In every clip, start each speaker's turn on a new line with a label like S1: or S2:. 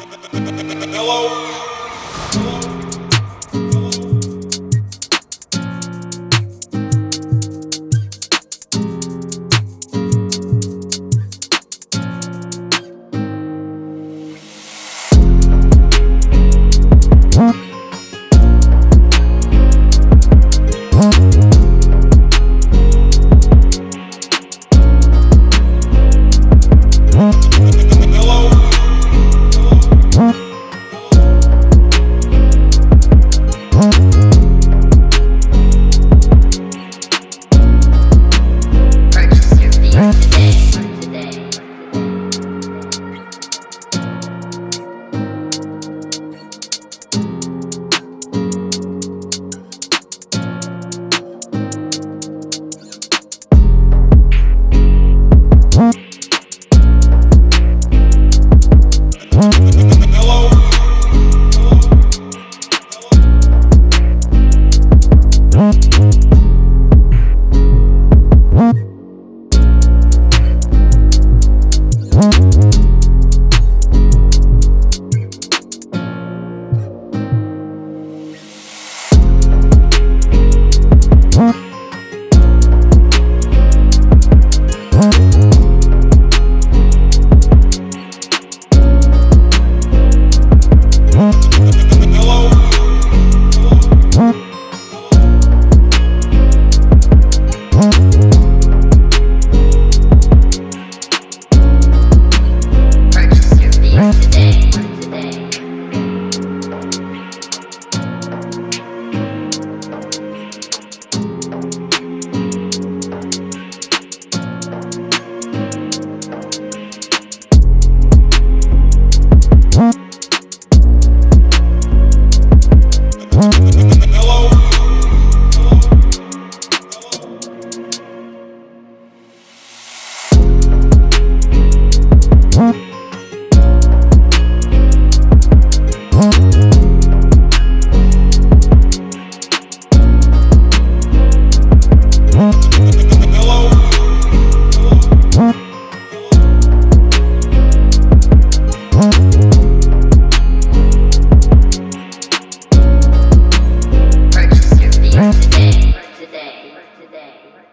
S1: Hello?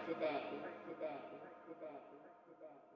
S1: today.